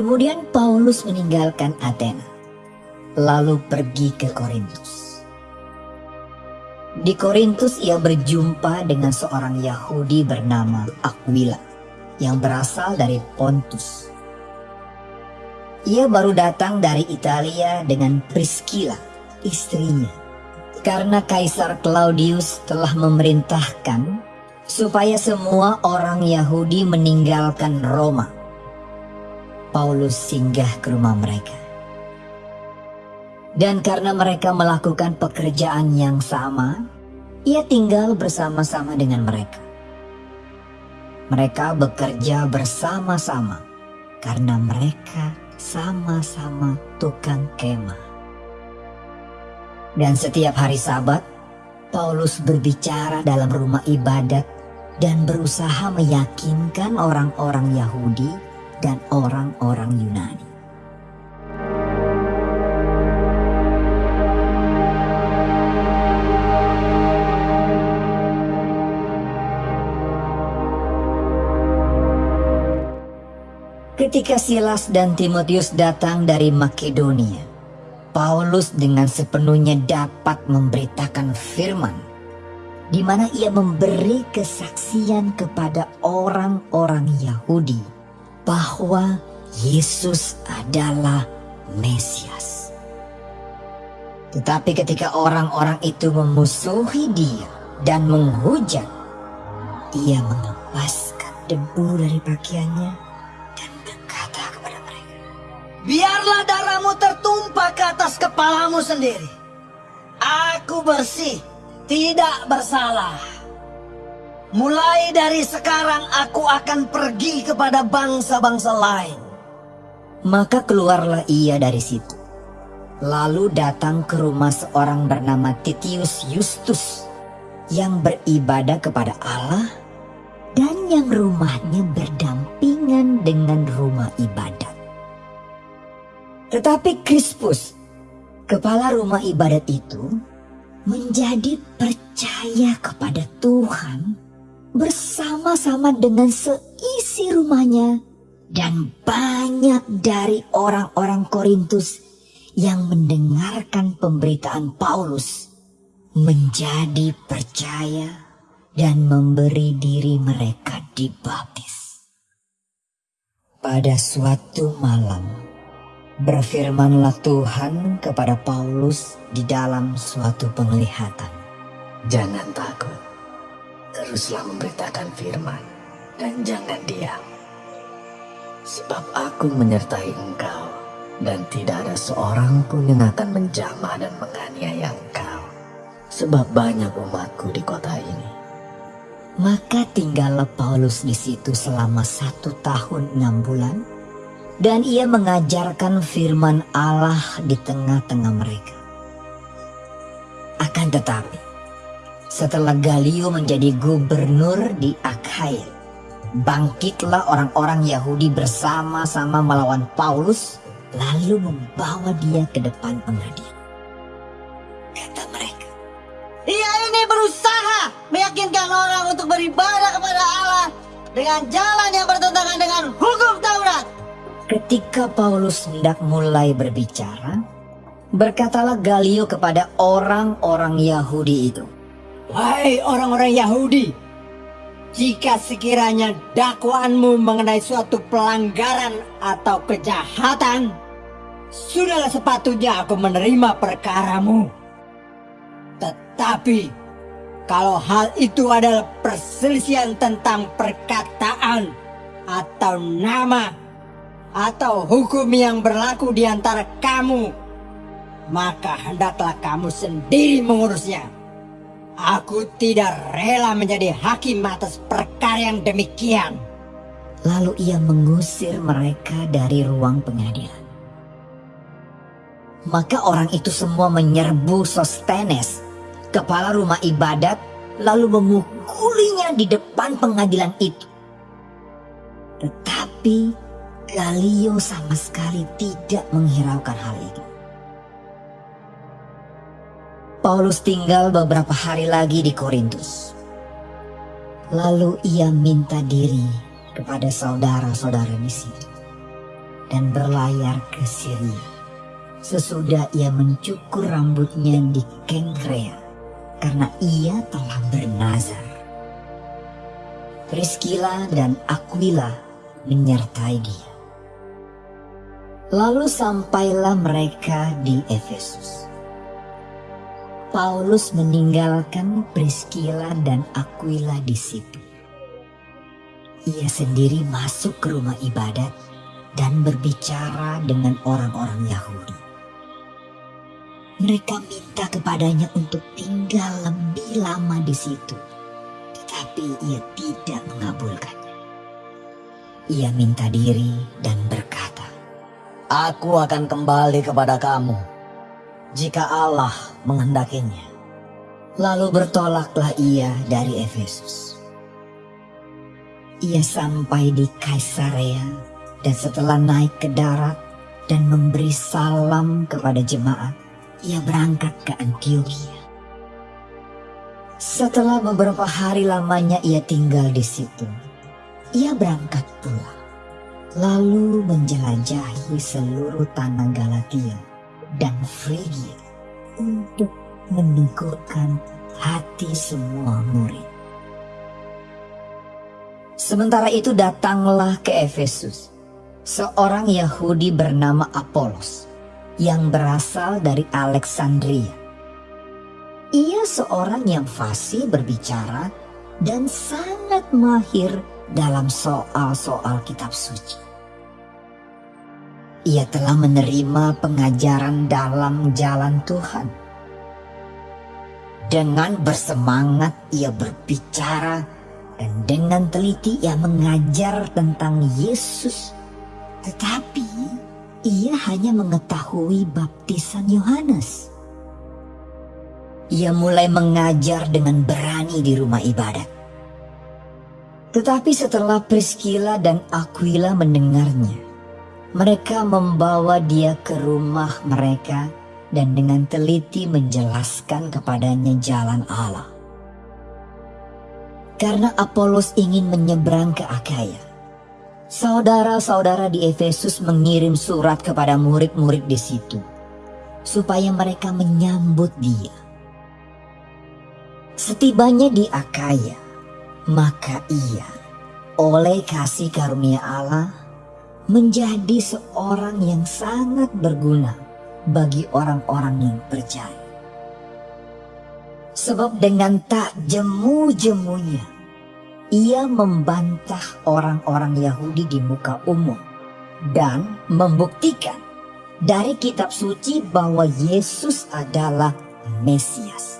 Kemudian Paulus meninggalkan Athena, lalu pergi ke Korintus. Di Korintus ia berjumpa dengan seorang Yahudi bernama Aquila yang berasal dari Pontus. Ia baru datang dari Italia dengan Priscilla, istrinya. Karena Kaisar Claudius telah memerintahkan supaya semua orang Yahudi meninggalkan Roma. Paulus singgah ke rumah mereka. Dan karena mereka melakukan pekerjaan yang sama, ia tinggal bersama-sama dengan mereka. Mereka bekerja bersama-sama karena mereka sama-sama tukang kemah. Dan setiap hari sabat, Paulus berbicara dalam rumah ibadat dan berusaha meyakinkan orang-orang Yahudi dan orang-orang Yunani. Ketika Silas dan Timotius datang dari Makedonia, Paulus dengan sepenuhnya dapat memberitakan firman, di mana ia memberi kesaksian kepada orang-orang Yahudi bahwa Yesus adalah Mesias. Tetapi ketika orang-orang itu memusuhi dia dan menghujat, ia mengepaskan debu dari pakaiannya Biarlah darahmu tertumpah ke atas kepalamu sendiri. Aku bersih, tidak bersalah. Mulai dari sekarang aku akan pergi kepada bangsa-bangsa lain. Maka keluarlah ia dari situ. Lalu datang ke rumah seorang bernama Titius Justus yang beribadah kepada Allah dan yang rumahnya berdampingan dengan rumah ibadat. Tetapi Crispus, kepala rumah ibadat itu, menjadi percaya kepada Tuhan bersama-sama dengan seisi rumahnya dan banyak dari orang-orang Korintus yang mendengarkan pemberitaan Paulus menjadi percaya dan memberi diri mereka dibaptis. Pada suatu malam, Berfirmanlah Tuhan kepada Paulus di dalam suatu penglihatan. Jangan takut, teruslah memberitakan firman dan jangan diam. Sebab aku menyertai engkau dan tidak ada seorang pun yang akan menjamah dan menganiaya engkau. Sebab banyak umatku di kota ini. Maka tinggallah Paulus di situ selama satu tahun enam bulan dan ia mengajarkan firman Allah di tengah-tengah mereka. Akan tetapi, setelah Galio menjadi gubernur di Akhaya, bangkitlah orang-orang Yahudi bersama-sama melawan Paulus, lalu membawa dia ke depan pengadilan. Kata mereka, Ia ini berusaha meyakinkan orang untuk beribadah kepada Allah dengan jalan yang bertentangan dengan hukum Taurat. Ketika Paulus hendak mulai berbicara, berkatalah Galio kepada orang-orang Yahudi itu. Wahai orang-orang Yahudi, jika sekiranya dakwaanmu mengenai suatu pelanggaran atau kejahatan, sudahlah sepatutnya aku menerima perkaramu. Tetapi, kalau hal itu adalah perselisihan tentang perkataan atau nama atau hukum yang berlaku di antara kamu, maka hendaklah kamu sendiri mengurusnya. Aku tidak rela menjadi hakim atas perkara yang demikian. Lalu ia mengusir mereka dari ruang pengadilan. Maka orang itu semua menyerbu Sostenes, kepala rumah ibadat, lalu memukulinya di depan pengadilan itu. Tetapi Galio sama sekali tidak menghiraukan hal itu. Paulus tinggal beberapa hari lagi di Korintus. Lalu ia minta diri kepada saudara-saudara di sini. dan berlayar ke Syria. Sesudah ia mencukur rambutnya di Kengkrea karena ia telah bernazar. Priscilla dan Aquila menyertai dia. Lalu sampailah mereka di Efesus. Paulus meninggalkan Priscilla dan Aquila di situ. Ia sendiri masuk ke rumah ibadat dan berbicara dengan orang-orang Yahudi. Mereka minta kepadanya untuk tinggal lebih lama di situ, tetapi ia tidak mengabulkannya. Ia minta diri dan berkata, Aku akan kembali kepada kamu jika Allah menghendakinya. Lalu bertolaklah ia dari Efesus. Ia sampai di Kaisarea dan setelah naik ke darat dan memberi salam kepada jemaat, ia berangkat ke Antioquia. Setelah beberapa hari lamanya ia tinggal di situ, ia berangkat pulang, lalu menjelajahi seluruh tanah Galatia dan Frigia untuk menegurkan hati semua murid. Sementara itu datanglah ke Efesus seorang Yahudi bernama Apolos yang berasal dari Alexandria. Ia seorang yang fasih berbicara dan sangat mahir dalam soal-soal kitab suci. Ia telah menerima pengajaran dalam jalan Tuhan. Dengan bersemangat ia berbicara dan dengan teliti ia mengajar tentang Yesus. Tetapi ia hanya mengetahui baptisan Yohanes. Ia mulai mengajar dengan berani di rumah ibadat. Tetapi setelah Priscilla dan Aquila mendengarnya, mereka membawa dia ke rumah mereka dan dengan teliti menjelaskan kepadanya jalan Allah. Karena Apolos ingin menyeberang ke Akaya, saudara-saudara di Efesus mengirim surat kepada murid-murid di situ, supaya mereka menyambut dia. Setibanya di Akaya, maka ia oleh kasih karunia Allah menjadi seorang yang sangat berguna bagi orang-orang yang percaya. Sebab dengan tak jemu-jemunya, ia membantah orang-orang Yahudi di muka umum dan membuktikan dari kitab suci bahwa Yesus adalah Mesias.